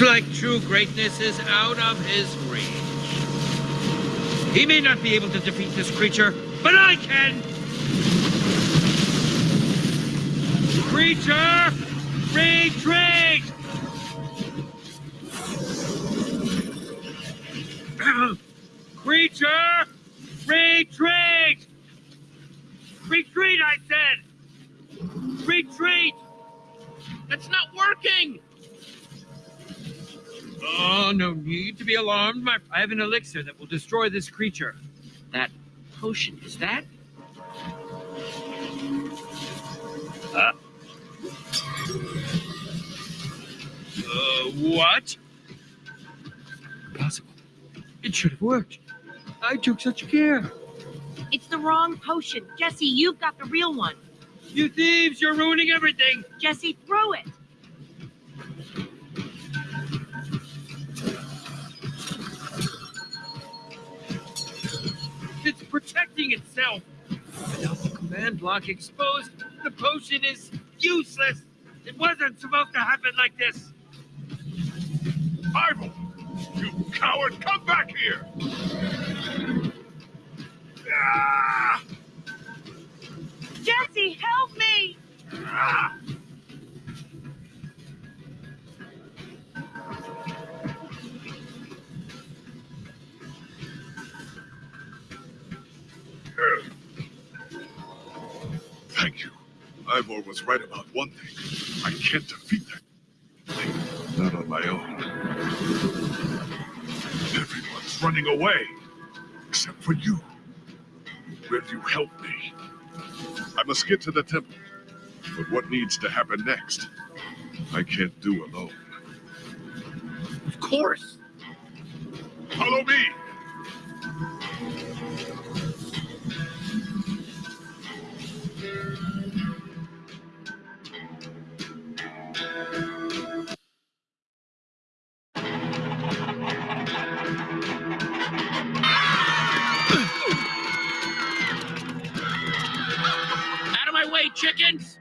like true greatness is out of his reach. He may not be able to defeat this creature, but I can! Creature, retreat! Creature, retreat! Retreat, I said! Retreat! That's not working! Oh, no need to be alarmed. My, I have an elixir that will destroy this creature. That potion, is that? Uh, uh, what? Impossible. It should have worked. I took such care. It's the wrong potion. Jesse, you've got the real one. You thieves, you're ruining everything. Jesse, throw it. Protecting itself. Without the command block exposed, the potion is useless. It wasn't supposed to happen like this. Bible! You coward, come back here! Was right about one thing. I can't defeat that thing. Not on my own. Everyone's running away. Except for you. Will you help me? I must get to the temple. But what needs to happen next? I can't do alone. Of course. Follow me! Out of chickens!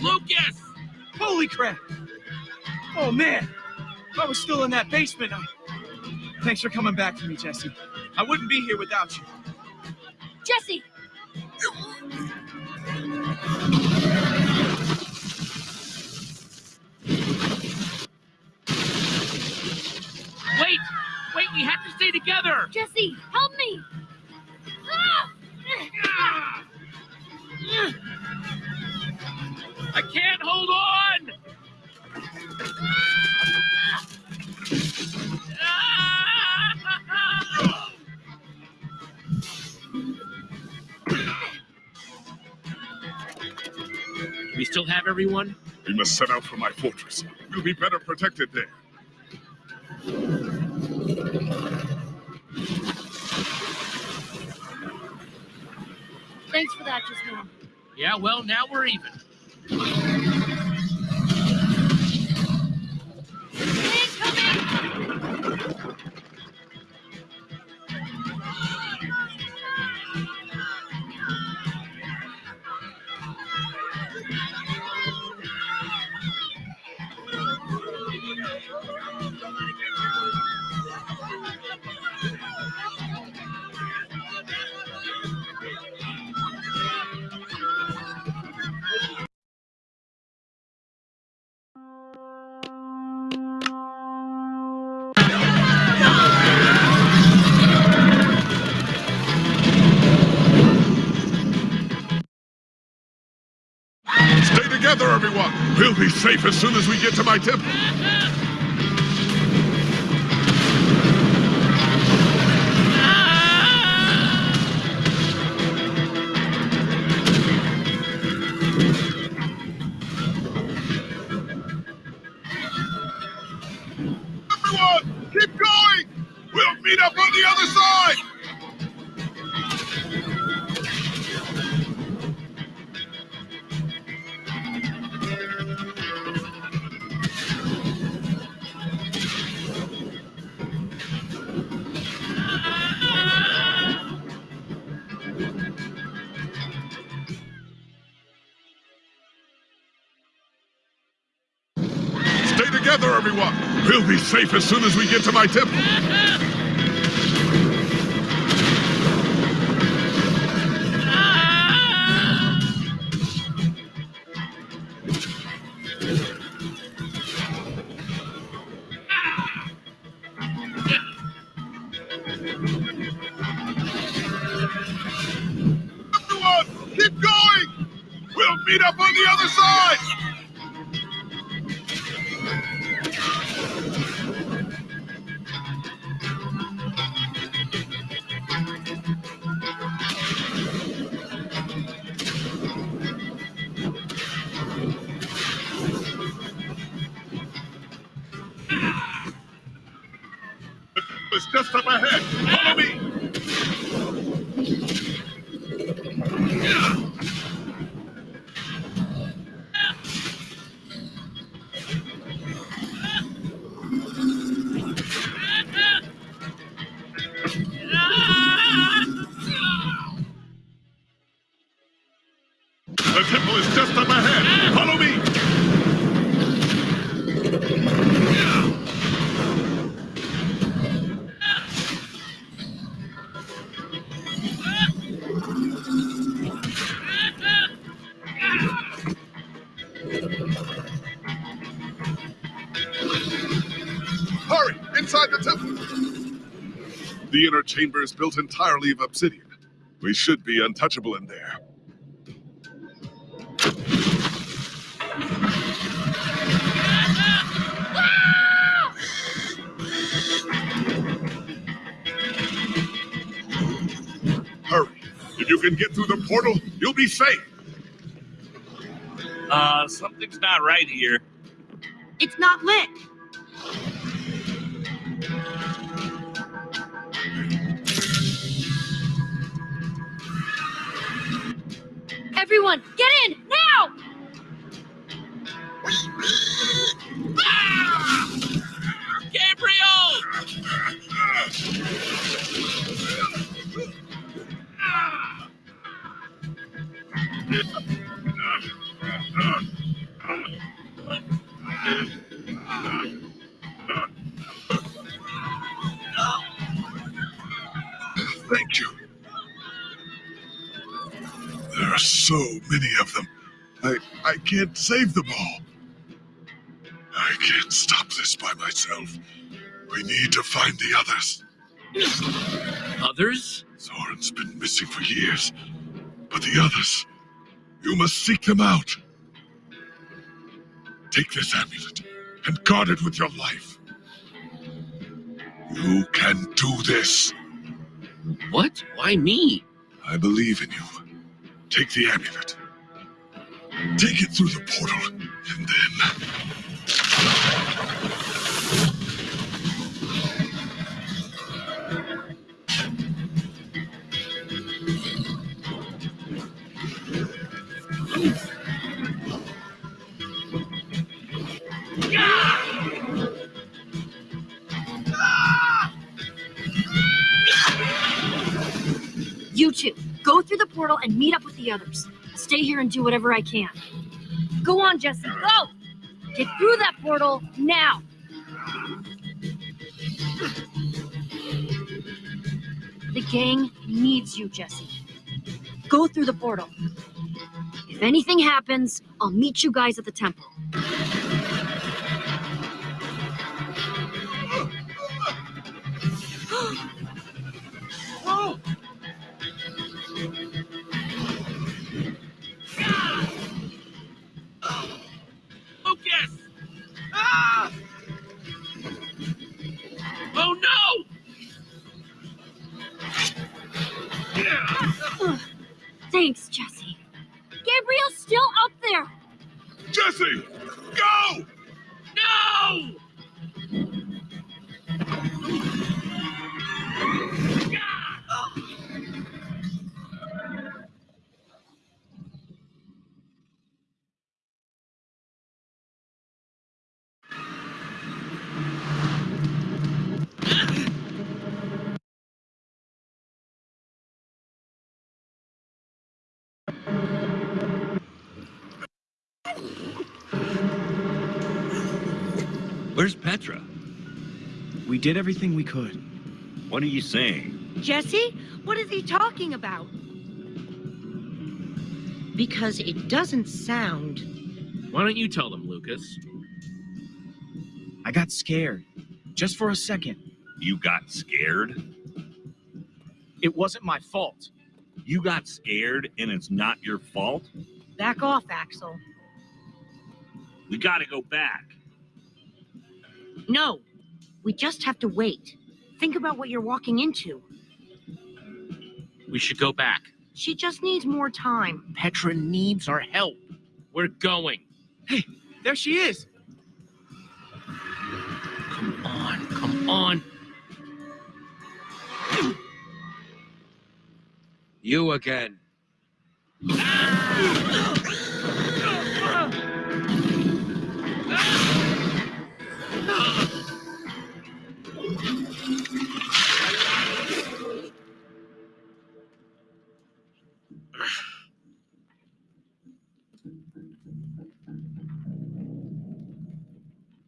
Lucas! Holy crap! Oh man, I was still in that basement. Thanks for coming back for me, Jesse. I wouldn't be here without you. Jesse! Wait! Wait, we have to stay together! Jesse, help me! I can't hold on! Still have everyone? We must set out for my fortress. We'll be better protected there. Thanks for that just now. Yeah, well, now we're even. Safe as soon as we get to my temple. Everyone, together, everyone! We'll be safe as soon as we get to my temple. Everyone, keep going! We'll meet up on the other side! Just The inner chamber is built entirely of obsidian. We should be untouchable in there. Hurry! If you can get through the portal, you'll be safe! Uh, something's not right here. It's not lit. Everyone, get in now! Gabriel! Can't save them all. I can't stop this by myself. We need to find the others. Others? Soren's been missing for years. But the others, you must seek them out. Take this amulet and guard it with your life. You can do this. What? Why me? I believe in you. Take the amulet. Take it through the portal, and then. You two, go through the portal and meet up with the others. Stay here and do whatever I can. Go on, Jesse, go! Get through that portal now! The gang needs you, Jesse. Go through the portal. If anything happens, I'll meet you guys at the temple. Where's Petra? We did everything we could. What are you saying? Jesse, what is he talking about? Because it doesn't sound. Why don't you tell them, Lucas? I got scared. Just for a second. You got scared? It wasn't my fault. You got scared and it's not your fault? Back off, Axel. We gotta go back. No, we just have to wait. Think about what you're walking into. We should go back. She just needs more time. Petra needs our help. We're going. Hey, there she is. Come on, come on. You again.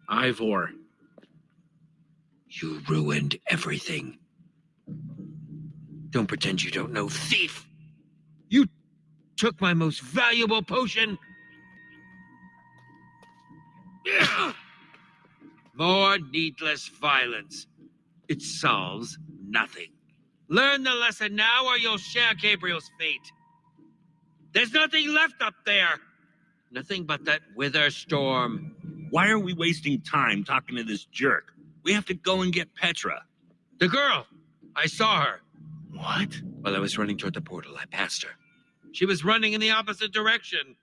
Ivor. You ruined everything. Don't pretend you don't know, thief! You took my most valuable potion! More needless violence. It solves nothing. Learn the lesson now or you'll share Gabriel's fate. There's nothing left up there. Nothing but that wither storm. Why are we wasting time talking to this jerk? We have to go and get Petra. The girl! I saw her. What? While I was running toward the portal, I passed her. She was running in the opposite direction.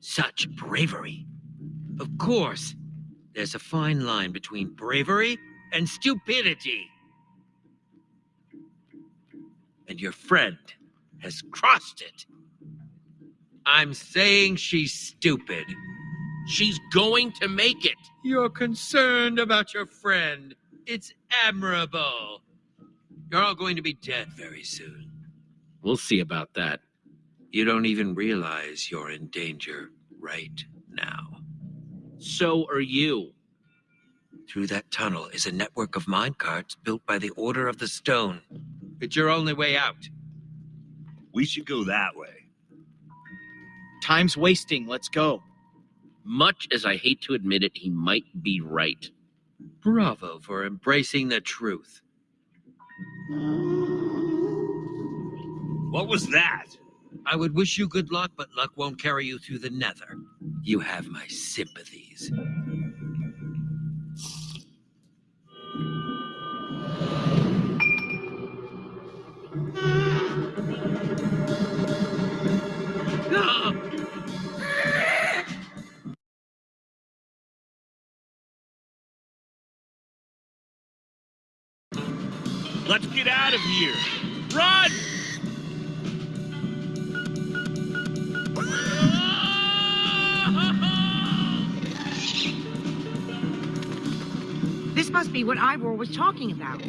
Such bravery. Of course, there's a fine line between bravery and stupidity. And your friend has crossed it. I'm saying she's stupid. She's going to make it. You're concerned about your friend. It's admirable. You're all going to be dead very soon. We'll see about that. You don't even realize you're in danger right now. So are you. Through that tunnel is a network of minecarts built by the Order of the Stone. It's your only way out. We should go that way. Time's wasting. Let's go. Much as I hate to admit it, he might be right. Bravo for embracing the truth. What was that? I would wish you good luck, but luck won't carry you through the nether. You have my sympathies. Let's get out of here. Run! This must be what Ivor was talking about.